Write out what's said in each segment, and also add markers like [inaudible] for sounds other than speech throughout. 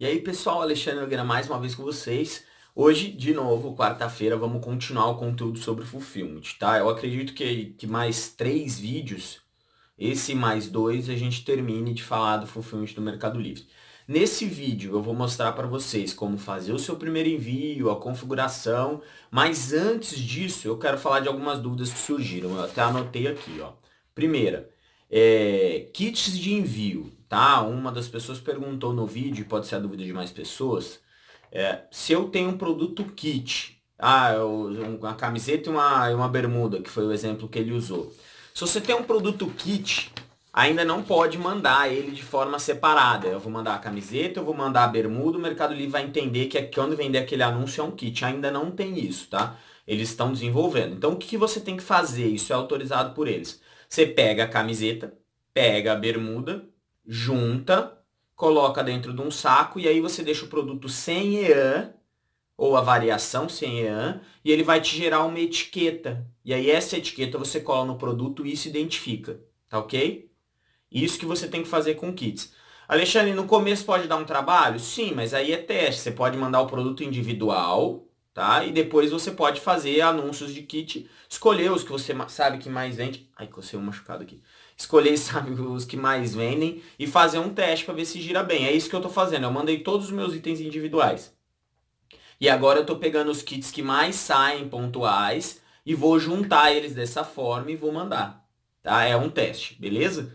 E aí pessoal, Alexandre Nogueira mais uma vez com vocês. Hoje, de novo, quarta-feira, vamos continuar o conteúdo sobre Fulfillment, tá? Eu acredito que, que mais três vídeos, esse mais dois, a gente termine de falar do Fulfillment do Mercado Livre. Nesse vídeo eu vou mostrar para vocês como fazer o seu primeiro envio, a configuração, mas antes disso eu quero falar de algumas dúvidas que surgiram, eu até anotei aqui, ó. Primeira, é, kits de envio tá? Uma das pessoas perguntou no vídeo, pode ser a dúvida de mais pessoas, é, se eu tenho um produto kit, ah, uma camiseta e uma, uma bermuda, que foi o exemplo que ele usou. Se você tem um produto kit, ainda não pode mandar ele de forma separada. Eu vou mandar a camiseta, eu vou mandar a bermuda, o Mercado Livre vai entender que quando vender aquele anúncio é um kit. Ainda não tem isso, tá? Eles estão desenvolvendo. Então o que, que você tem que fazer? Isso é autorizado por eles. Você pega a camiseta, pega a bermuda, junta, coloca dentro de um saco e aí você deixa o produto sem EAN, ou a variação sem EAN, e ele vai te gerar uma etiqueta. E aí essa etiqueta você cola no produto e se identifica, tá ok? Isso que você tem que fazer com kits. Alexandre, no começo pode dar um trabalho? Sim, mas aí é teste. Você pode mandar o produto individual, tá? E depois você pode fazer anúncios de kit, escolher os que você sabe que mais vende. Ai, cocei um machucado aqui escolher, [laughs] sabe, os que mais vendem e fazer um teste para ver se gira bem. É isso que eu estou fazendo. Eu mandei todos os meus itens individuais. E agora eu estou pegando os kits que mais saem pontuais e vou juntar eles dessa forma e vou mandar. Tá? É um teste, beleza?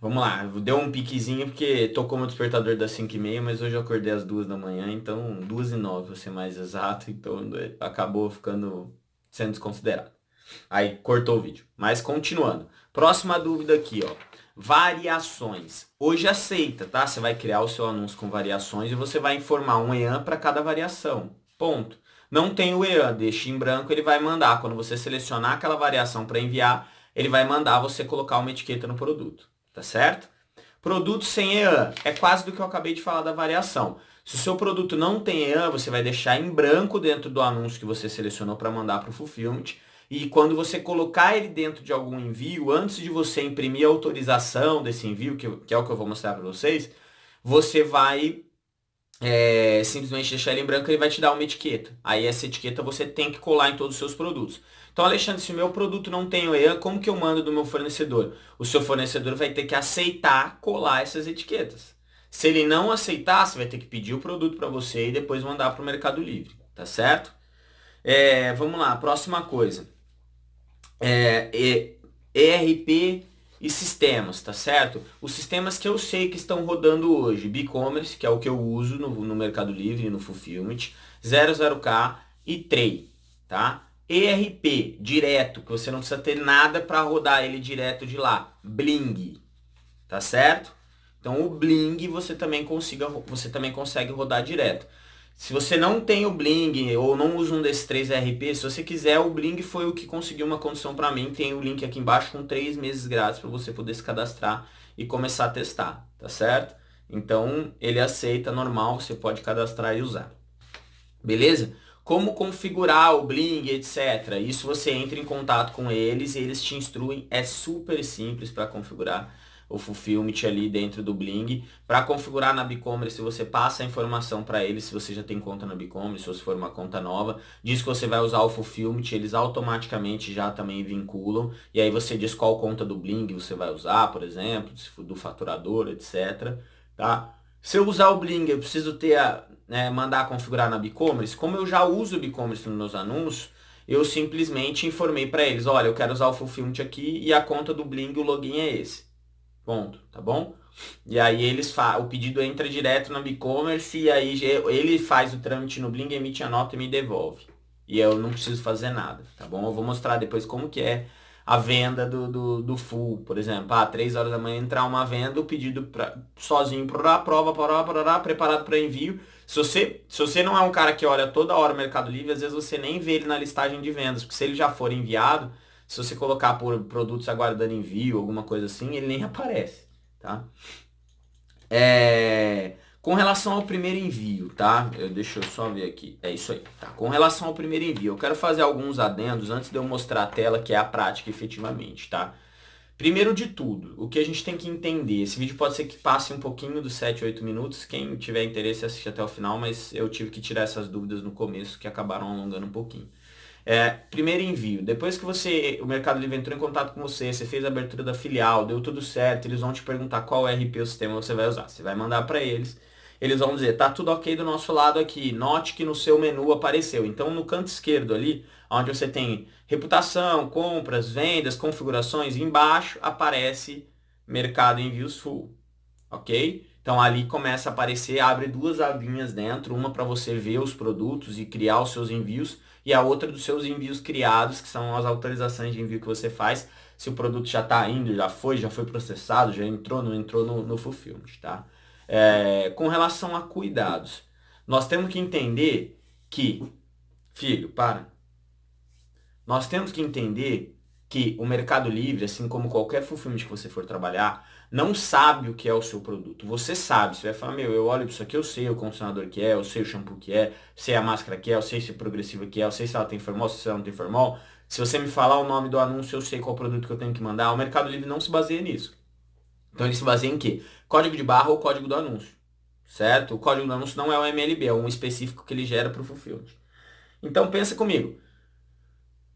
Vamos lá, deu um piquezinho porque tocou meu despertador das 5h30, mas hoje eu acordei às 2 da manhã, então 2 e 9 vou ser mais exato, então acabou ficando sendo desconsiderado. Aí cortou o vídeo. Mas continuando. Próxima dúvida aqui, ó. Variações. Hoje aceita, tá? Você vai criar o seu anúncio com variações e você vai informar um EAN para cada variação. Ponto. Não tem o EAN, deixa em branco, ele vai mandar. Quando você selecionar aquela variação para enviar, ele vai mandar você colocar uma etiqueta no produto. Tá certo? Produto sem EAN. É quase do que eu acabei de falar da variação. Se o seu produto não tem EAN, você vai deixar em branco dentro do anúncio que você selecionou para mandar para o Fulfillment e quando você colocar ele dentro de algum envio, antes de você imprimir a autorização desse envio, que, que é o que eu vou mostrar para vocês, você vai é, simplesmente deixar ele em branco, ele vai te dar uma etiqueta. Aí essa etiqueta você tem que colar em todos os seus produtos. Então, Alexandre, se o meu produto não tem o EAN, como que eu mando do meu fornecedor? O seu fornecedor vai ter que aceitar colar essas etiquetas. Se ele não aceitar, você vai ter que pedir o produto para você e depois mandar para o Mercado Livre, tá certo? É, vamos lá, próxima coisa é, ERP e sistemas, tá certo? Os sistemas que eu sei que estão rodando hoje, BigCommerce, que é o que eu uso no, no Mercado Livre e no Fulfillment, 00K e Trey, tá? ERP, direto, que você não precisa ter nada para rodar ele direto de lá, Bling, tá certo? Então o Bling você também, consiga, você também consegue rodar direto. Se você não tem o Bling ou não usa um desses três RP, se você quiser, o Bling foi o que conseguiu uma condição para mim. Tem o link aqui embaixo com três meses grátis para você poder se cadastrar e começar a testar, tá certo? Então, ele aceita normal, você pode cadastrar e usar. Beleza? Como configurar o Bling, etc. Isso você entra em contato com eles e eles te instruem. É super simples para configurar o Fulfillment ali dentro do Bling. Para configurar na BigCommerce, você passa a informação para eles, se você já tem conta na BigCommerce ou se for uma conta nova. Diz que você vai usar o Fulfillment, eles automaticamente já também vinculam. E aí você diz qual conta do Bling você vai usar, por exemplo, do faturador, etc. Tá? Se eu usar o Bling, eu preciso ter a, né, mandar configurar na BigCommerce. Como eu já uso o BigCommerce nos meus anúncios, eu simplesmente informei para eles, olha, eu quero usar o Fulfillment aqui e a conta do Bling, o login é esse. Ponto, tá bom? E aí eles o pedido entra direto na e-commerce e aí ele faz o trâmite no Bling, emite a nota e me devolve. E eu não preciso fazer nada, tá bom? Eu vou mostrar depois como que é a venda do, do, do full, por exemplo. Ah, 3 horas da manhã entrar uma venda, o pedido pra, sozinho, para prova, porá, porá, preparado para envio. Se você, se você não é um cara que olha toda hora o Mercado Livre, às vezes você nem vê ele na listagem de vendas, porque se ele já for enviado, se você colocar por produtos aguardando envio, alguma coisa assim, ele nem aparece, tá? É... Com relação ao primeiro envio, tá? Eu, deixa eu só ver aqui. É isso aí, tá? Com relação ao primeiro envio, eu quero fazer alguns adendos antes de eu mostrar a tela, que é a prática efetivamente, tá? Primeiro de tudo, o que a gente tem que entender, esse vídeo pode ser que passe um pouquinho dos 7, 8 minutos, quem tiver interesse assiste até o final, mas eu tive que tirar essas dúvidas no começo que acabaram alongando um pouquinho. É, primeiro envio, depois que você, o Mercado Livre entrou em contato com você, você fez a abertura da filial, deu tudo certo, eles vão te perguntar qual RP o sistema você vai usar. Você vai mandar para eles, eles vão dizer, tá tudo ok do nosso lado aqui, note que no seu menu apareceu. Então no canto esquerdo ali, onde você tem reputação, compras, vendas, configurações, embaixo aparece Mercado Envios Full, ok? Então ali começa a aparecer, abre duas abinhas dentro, uma para você ver os produtos e criar os seus envios, e a outra dos seus envios criados, que são as autorizações de envio que você faz, se o produto já está indo, já foi, já foi processado, já entrou, não entrou no, no fulfillment, tá? É, com relação a cuidados, nós temos que entender que, filho, para, nós temos que entender que o Mercado Livre, assim como qualquer fulfillment que você for trabalhar, não sabe o que é o seu produto. Você sabe, você vai falar, meu, eu olho isso aqui, eu sei o condicionador que é, eu sei o shampoo que é, sei a máscara que é, eu sei se é progressiva que é, eu sei se ela tem formol, se ela não tem formol. Se você me falar o nome do anúncio, eu sei qual produto que eu tenho que mandar. O Mercado Livre não se baseia nisso. Então ele se baseia em quê? Código de barra ou código do anúncio. Certo? O código do anúncio não é o MLB, é um específico que ele gera para o fulfillment. Então pensa comigo.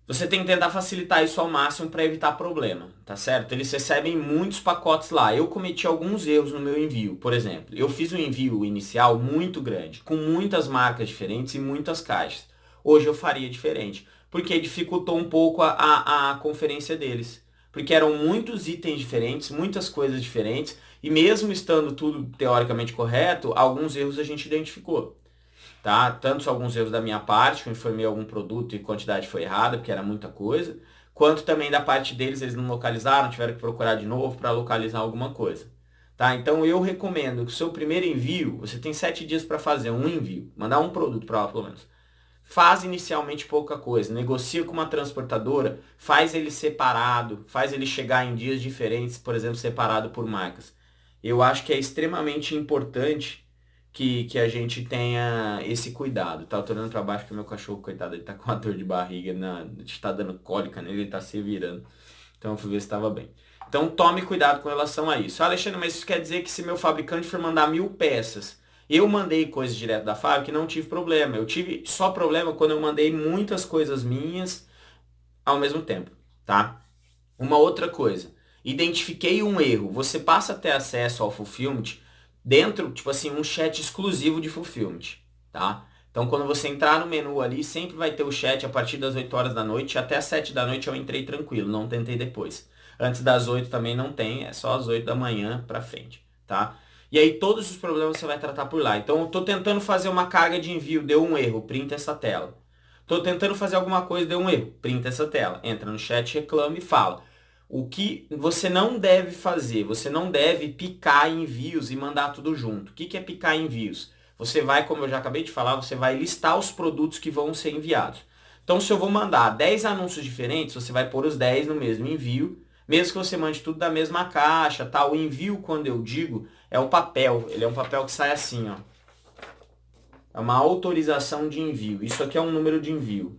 Você tem que tentar facilitar isso ao máximo para evitar problema, tá certo? Eles recebem muitos pacotes lá. Eu cometi alguns erros no meu envio. Por exemplo, eu fiz um envio inicial muito grande, com muitas marcas diferentes e muitas caixas. Hoje eu faria diferente, porque dificultou um pouco a, a, a conferência deles. Porque eram muitos itens diferentes, muitas coisas diferentes, e mesmo estando tudo teoricamente correto, alguns erros a gente identificou tá? Tanto alguns erros da minha parte, que eu informei algum produto e quantidade foi errada, porque era muita coisa, quanto também da parte deles, eles não localizaram, tiveram que procurar de novo para localizar alguma coisa. Tá? Então eu recomendo que o seu primeiro envio, você tem sete dias para fazer um envio, mandar um produto para lá pelo menos. Faz inicialmente pouca coisa, negocia com uma transportadora, faz ele separado, faz ele chegar em dias diferentes, por exemplo, separado por marcas. Eu acho que é extremamente importante que, que a gente tenha esse cuidado, tá? Eu tô olhando pra baixo porque meu cachorro, coitado, ele tá com uma dor de barriga, na, está dando cólica nele, ele tá se virando. Então eu fui ver se estava bem. Então tome cuidado com relação a isso. Ah, Alexandre, mas isso quer dizer que se meu fabricante for mandar mil peças, eu mandei coisas direto da fábrica e não tive problema. Eu tive só problema quando eu mandei muitas coisas minhas ao mesmo tempo, tá? Uma outra coisa, identifiquei um erro. Você passa a ter acesso ao Fulfillment dentro, tipo assim, um chat exclusivo de Fulfillment, tá? Então, quando você entrar no menu ali, sempre vai ter o chat a partir das 8 horas da noite. Até as 7 da noite eu entrei tranquilo, não tentei depois. Antes das 8 também não tem, é só às 8 da manhã pra frente, tá? E aí todos os problemas você vai tratar por lá. Então, eu tô tentando fazer uma carga de envio, deu um erro, printa essa tela. Tô tentando fazer alguma coisa, deu um erro, printa essa tela. Entra no chat, reclama e fala. O que você não deve fazer, você não deve picar envios e mandar tudo junto. O que é picar envios? Você vai, como eu já acabei de falar, você vai listar os produtos que vão ser enviados. Então, se eu vou mandar 10 anúncios diferentes, você vai pôr os 10 no mesmo envio, mesmo que você mande tudo da mesma caixa, tá? O envio, quando eu digo, é o papel. Ele é um papel que sai assim, ó. É uma autorização de envio. Isso aqui é um número de envio.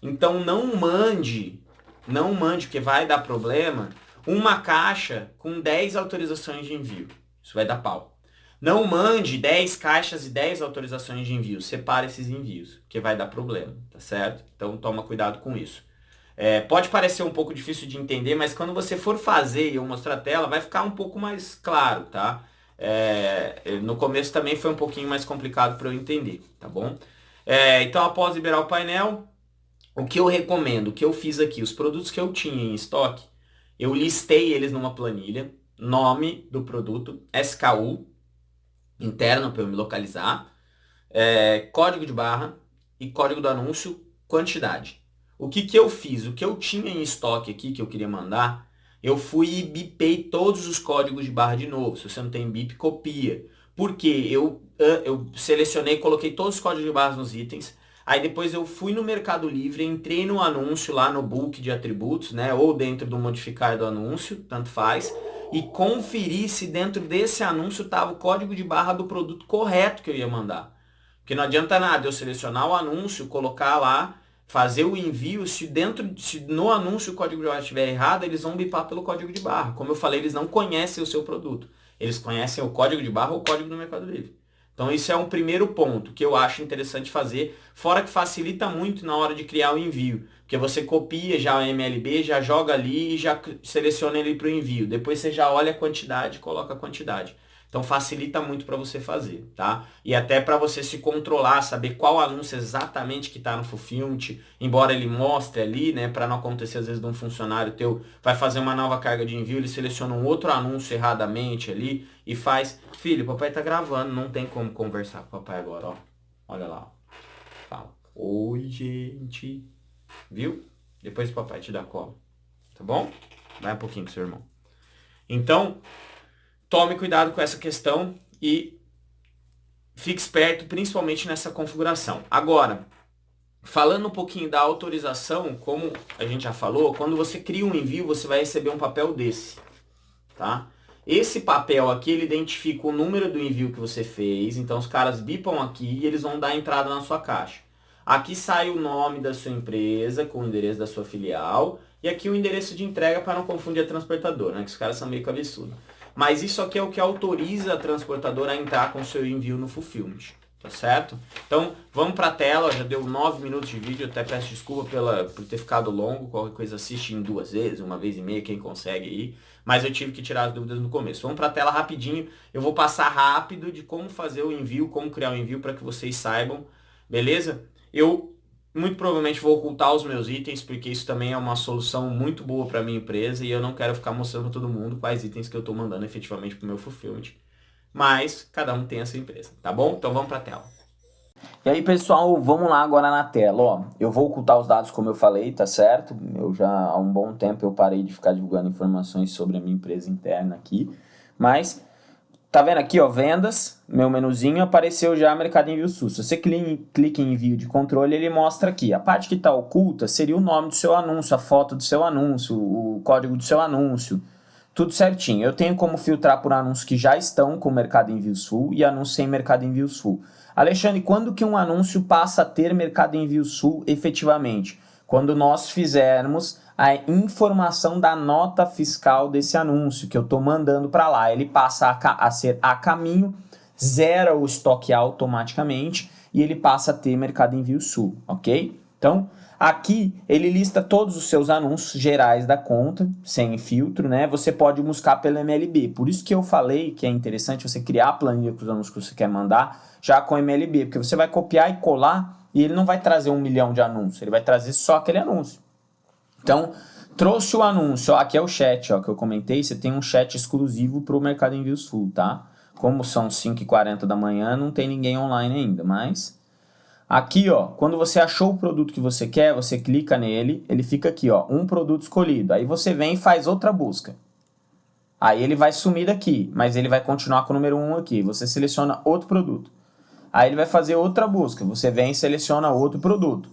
Então, não mande não mande, porque vai dar problema, uma caixa com 10 autorizações de envio. Isso vai dar pau. Não mande 10 caixas e 10 autorizações de envio. Separe esses envios, que vai dar problema, tá certo? Então toma cuidado com isso. É, pode parecer um pouco difícil de entender, mas quando você for fazer e eu mostrar a tela, vai ficar um pouco mais claro, tá? É, no começo também foi um pouquinho mais complicado para eu entender, tá bom? É, então após liberar o painel, o que eu recomendo, o que eu fiz aqui, os produtos que eu tinha em estoque, eu listei eles numa planilha, nome do produto, SKU, interno para eu me localizar, é, código de barra e código do anúncio, quantidade. O que, que eu fiz? O que eu tinha em estoque aqui, que eu queria mandar, eu fui e bipei todos os códigos de barra de novo. Se você não tem bip, copia. Porque eu, eu selecionei, coloquei todos os códigos de barra nos itens, Aí depois eu fui no Mercado Livre, entrei no anúncio lá no book de atributos, né? Ou dentro do modificar do anúncio, tanto faz. E conferi se dentro desse anúncio estava o código de barra do produto correto que eu ia mandar. Porque não adianta nada eu selecionar o anúncio, colocar lá, fazer o envio, se dentro, se no anúncio o código de barra estiver errado, eles vão bipar pelo código de barra. Como eu falei, eles não conhecem o seu produto. Eles conhecem o código de barra ou o código do Mercado Livre. Então isso é um primeiro ponto que eu acho interessante fazer, fora que facilita muito na hora de criar o envio. Porque você copia já o MLB, já joga ali e já seleciona ele para o envio. Depois você já olha a quantidade coloca a quantidade. Então facilita muito para você fazer, tá? E até para você se controlar, saber qual anúncio exatamente que está no Fulfillment, embora ele mostre ali, né, para não acontecer às vezes de um funcionário teu vai fazer uma nova carga de envio, ele seleciona um outro anúncio erradamente ali e faz, filho, papai tá gravando, não tem como conversar com o papai agora, ó. Olha lá. Fala. Oi, gente. Viu? Depois o papai te dá cola. Tá bom? Vai um pouquinho com seu irmão. Então, tome cuidado com essa questão e fique esperto principalmente nessa configuração. Agora, falando um pouquinho da autorização, como a gente já falou, quando você cria um envio, você vai receber um papel desse, tá? Esse papel aqui, ele identifica o número do envio que você fez, então os caras bipam aqui e eles vão dar entrada na sua caixa. Aqui sai o nome da sua empresa com o endereço da sua filial e aqui o endereço de entrega para não confundir a transportadora, né? Que os caras são meio cabeçudos. Mas isso aqui é o que autoriza a transportadora a entrar com o seu envio no Fulfillment. Tá certo? Então, vamos para a tela, já deu 9 minutos de vídeo, até peço desculpa pela, por ter ficado longo, qualquer coisa assiste em duas vezes, uma vez e meia, quem consegue aí, mas eu tive que tirar as dúvidas no começo. Vamos para a tela rapidinho, eu vou passar rápido de como fazer o envio, como criar o envio para que vocês saibam, beleza? Eu muito provavelmente vou ocultar os meus itens, porque isso também é uma solução muito boa para minha empresa e eu não quero ficar mostrando para todo mundo quais itens que eu estou mandando efetivamente para o meu fulfillment. Mas cada um tem a sua empresa, tá bom? Então vamos para a tela. E aí pessoal, vamos lá agora na tela, ó. Eu vou ocultar os dados como eu falei, tá certo? Eu já há um bom tempo eu parei de ficar divulgando informações sobre a minha empresa interna aqui, mas Tá vendo aqui, ó, vendas, meu menuzinho, apareceu já Mercado Envio Sul. Se você clica em envio de controle, ele mostra aqui. A parte que está oculta seria o nome do seu anúncio, a foto do seu anúncio, o código do seu anúncio, tudo certinho. Eu tenho como filtrar por anúncios que já estão com Mercado Envio Sul e anúncios sem Mercado Envio Sul. Alexandre, quando que um anúncio passa a ter Mercado Envio Sul efetivamente? Quando nós fizermos a informação da nota fiscal desse anúncio que eu estou mandando para lá. Ele passa a, a, ser a caminho, zera o estoque automaticamente e ele passa a ter Mercado Envio Sul, ok? Então, aqui ele lista todos os seus anúncios gerais da conta, sem filtro, né? Você pode buscar pelo MLB. Por isso que eu falei que é interessante você criar a planilha com os anúncios que você quer mandar já com MLB, porque você vai copiar e colar e ele não vai trazer um milhão de anúncios, ele vai trazer só aquele anúncio. Então, trouxe o anúncio, ó, aqui é o chat ó, que eu comentei, você tem um chat exclusivo para o Mercado Envios Full, tá? Como são 5h40 da manhã, não tem ninguém online ainda, mas... Aqui, ó, quando você achou o produto que você quer, você clica nele, ele fica aqui, ó, um produto escolhido. Aí você vem e faz outra busca. Aí ele vai sumir daqui, mas ele vai continuar com o número 1 aqui. Você seleciona outro produto. Aí ele vai fazer outra busca. Você vem e seleciona outro produto.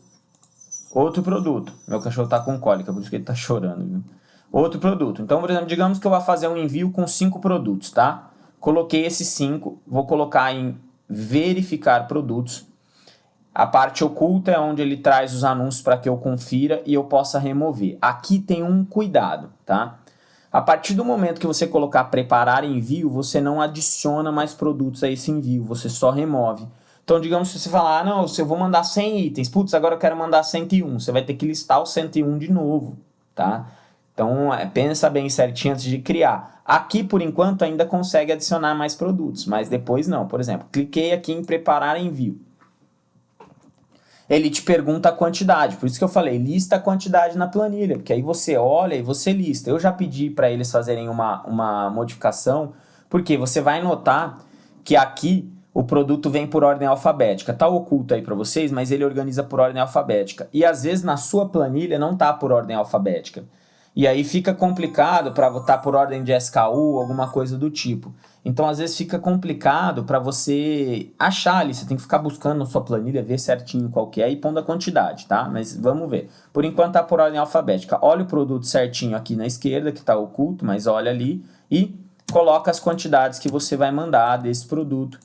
Outro produto. Meu cachorro está com cólica, por isso que ele está [laughs] chorando. Viu? Outro produto. Então, por exemplo, digamos que eu vou fazer um envio com cinco produtos, tá? Coloquei esses cinco, vou colocar em verificar produtos. A parte oculta é onde ele traz os anúncios para que eu confira e eu possa remover. Aqui tem um cuidado, tá? A partir do momento que você colocar preparar envio, você não adiciona mais produtos a esse envio, você só remove. Então, digamos que você falar, ah, não, eu vou mandar 100 itens, putz, agora eu quero mandar 101, você vai ter que listar o 101 de novo, tá? Então, é, pensa bem certinho antes de criar. Aqui, por enquanto, ainda consegue adicionar mais produtos, mas depois não. Por exemplo, cliquei aqui em preparar envio. Ele te pergunta a quantidade, por isso que eu falei, lista a quantidade na planilha, porque aí você olha e você lista. Eu já pedi para eles fazerem uma, uma modificação, porque você vai notar que aqui o produto vem por ordem alfabética. Tá oculto aí para vocês, mas ele organiza por ordem alfabética. E às vezes na sua planilha não tá por ordem alfabética. E aí fica complicado para votar por ordem de SKU, alguma coisa do tipo. Então às vezes fica complicado para você achar ali, você tem que ficar buscando na sua planilha, ver certinho qual que é e pondo a quantidade, tá? Mas vamos ver. Por enquanto tá por ordem alfabética. Olha o produto certinho aqui na esquerda, que tá oculto, mas olha ali e coloca as quantidades que você vai mandar desse produto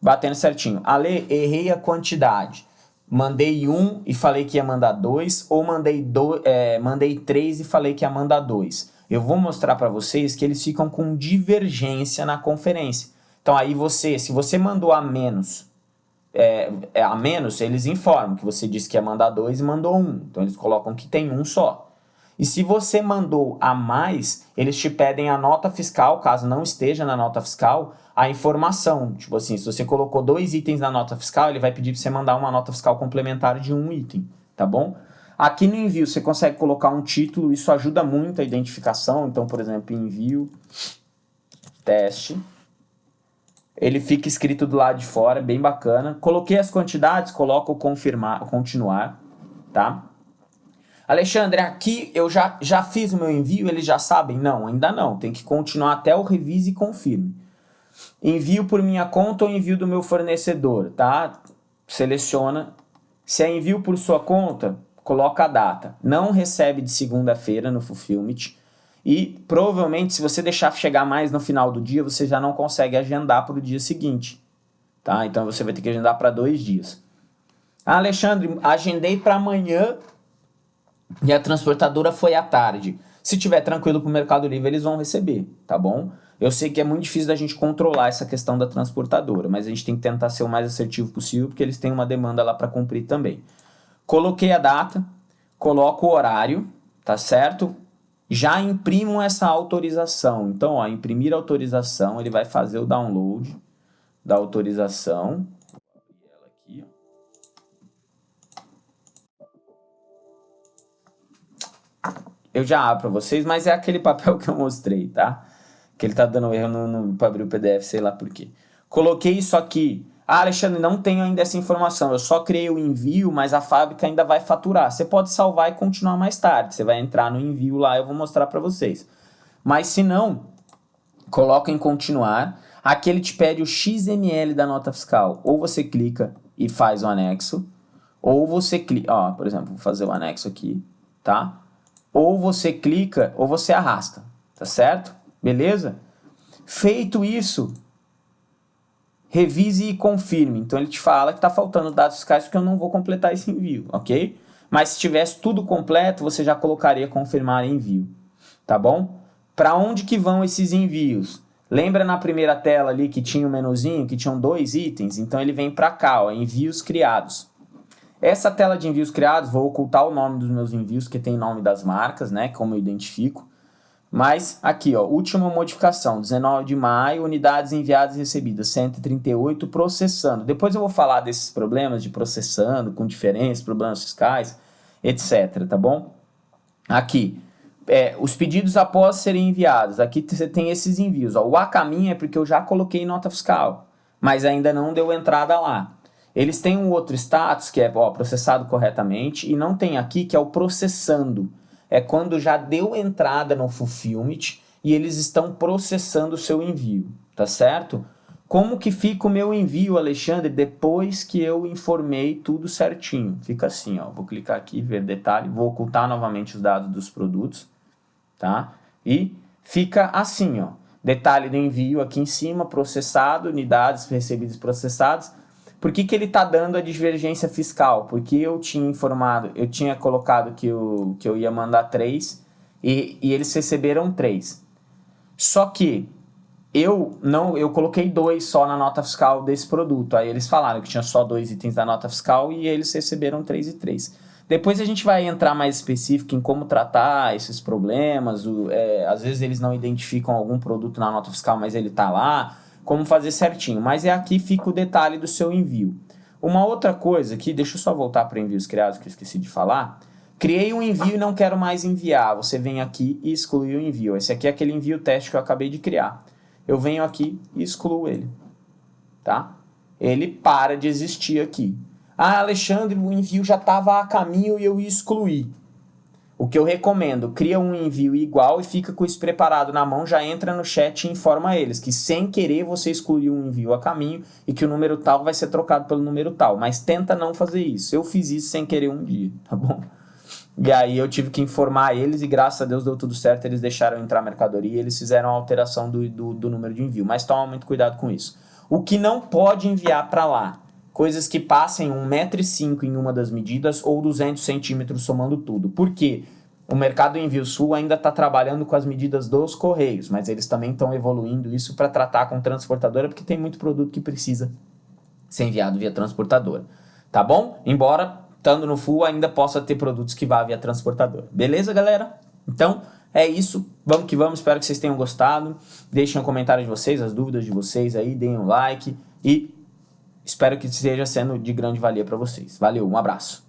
batendo certinho. Ale, errei a quantidade. Mandei um e falei que ia mandar dois, ou mandei, do, é, mandei três e falei que ia mandar dois. Eu vou mostrar para vocês que eles ficam com divergência na conferência. Então aí você, se você mandou a menos, é, é, a menos, eles informam que você disse que ia mandar dois e mandou um. Então eles colocam que tem um só. E se você mandou a mais, eles te pedem a nota fiscal, caso não esteja na nota fiscal, a informação. Tipo assim, se você colocou dois itens na nota fiscal, ele vai pedir para você mandar uma nota fiscal complementar de um item, tá bom? Aqui no envio você consegue colocar um título, isso ajuda muito a identificação. Então, por exemplo, envio, teste. Ele fica escrito do lado de fora, bem bacana. Coloquei as quantidades, coloco confirmar, continuar, tá? Alexandre, aqui eu já, já fiz o meu envio, eles já sabem? Não, ainda não. Tem que continuar até o revise e confirme. Envio por minha conta ou envio do meu fornecedor, tá? Seleciona. Se é envio por sua conta, coloca a data. Não recebe de segunda-feira no Fulfillment. E provavelmente, se você deixar chegar mais no final do dia, você já não consegue agendar para o dia seguinte. Tá? Então você vai ter que agendar para dois dias. Ah, Alexandre, agendei para amanhã e a transportadora foi à tarde. Se tiver tranquilo para o Mercado Livre, eles vão receber, tá bom? Eu sei que é muito difícil da gente controlar essa questão da transportadora, mas a gente tem que tentar ser o mais assertivo possível, porque eles têm uma demanda lá para cumprir também. Coloquei a data, coloco o horário, tá certo? Já imprimo essa autorização. Então, ó, imprimir autorização, ele vai fazer o download da autorização. Eu já abro para vocês, mas é aquele [laughs] papel que eu mostrei, tá? Que ele tá dando erro no, no para abrir o PDF, sei lá por quê. Coloquei isso aqui. Ah, Alexandre, não tenho ainda essa informação. Eu só criei o envio, mas a fábrica ainda vai faturar. Você pode salvar e continuar mais tarde. Você vai entrar no envio lá, eu vou mostrar para vocês. Mas se não, coloca em continuar. Aqui ele te pede o XML da nota fiscal. Ou você clica e faz o anexo, ou você clica, ó, por exemplo, vou fazer o anexo aqui, tá? Ou você clica ou você arrasta, tá certo? Beleza? Feito isso, revise e confirme. Então ele te fala que está faltando dados fiscais porque eu não vou completar esse envio, ok? Mas se tivesse tudo completo, você já colocaria confirmar envio, tá bom? Para onde que vão esses envios? Lembra na primeira tela ali que tinha o um menuzinho, que tinham dois itens? Então ele vem para cá, ó, envios criados. Essa tela de envios criados, vou ocultar o nome dos meus envios, que tem nome das marcas, né, como eu identifico. Mas aqui, ó, última modificação, 19 de maio, unidades enviadas e recebidas, 138, processando. Depois eu vou falar desses problemas de processando, com diferenças, problemas fiscais, etc, tá bom? Aqui, é, os pedidos após serem enviados, aqui você tem esses envios. Ó, o a caminho é porque eu já coloquei nota fiscal, mas ainda não deu entrada lá. Eles têm um outro status que é ó, processado corretamente e não tem aqui que é o processando. É quando já deu entrada no fulfillment e eles estão processando o seu envio, tá certo? Como que fica o meu envio, Alexandre, depois que eu informei tudo certinho? Fica assim, ó, vou clicar aqui, ver detalhe, vou ocultar novamente os dados dos produtos, tá? E fica assim, ó, detalhe do envio aqui em cima, processado, unidades recebidas processadas, por que, que ele está dando a divergência fiscal? Porque eu tinha informado, eu tinha colocado que eu, que eu ia mandar três e, e eles receberam três. Só que eu não, eu coloquei dois só na nota fiscal desse produto. Aí eles falaram que tinha só dois itens da nota fiscal e eles receberam três e três. Depois a gente vai entrar mais específico em como tratar esses problemas. O, é, às vezes eles não identificam algum produto na nota fiscal, mas ele está lá como fazer certinho, mas é aqui fica o detalhe do seu envio. Uma outra coisa aqui, deixa eu só voltar para envios criados que eu esqueci de falar. Criei um envio e não quero mais enviar. Você vem aqui e exclui o envio. Esse aqui é aquele envio teste que eu acabei de criar. Eu venho aqui e excluo ele. Tá? Ele para de existir aqui. Ah, Alexandre, o envio já estava a caminho e eu excluí. O que eu recomendo, cria um envio igual e fica com isso preparado na mão, já entra no chat e informa eles que sem querer você excluiu um envio a caminho e que o número tal vai ser trocado pelo número tal, mas tenta não fazer isso. Eu fiz isso sem querer um dia, [laughs] tá bom? E aí eu tive que informar eles e graças a Deus deu tudo certo, eles deixaram entrar a mercadoria, eles fizeram a alteração do, do, do número de envio, mas toma muito cuidado com isso. O que não pode enviar para lá, coisas que passem 1,5m em uma das medidas ou 200 centímetros somando tudo. Por quê? O mercado Envio Sul ainda está trabalhando com as medidas dos Correios, mas eles também estão evoluindo isso para tratar com transportadora, porque tem muito produto que precisa ser enviado via transportadora. Tá bom? Embora, estando no Full, ainda possa ter produtos que vá via transportadora. Beleza, galera? Então, é isso. Vamos que vamos. Espero que vocês tenham gostado. Deixem um comentário de vocês, as dúvidas de vocês aí. Deem um like. E espero que esteja sendo de grande valia para vocês. Valeu, um abraço.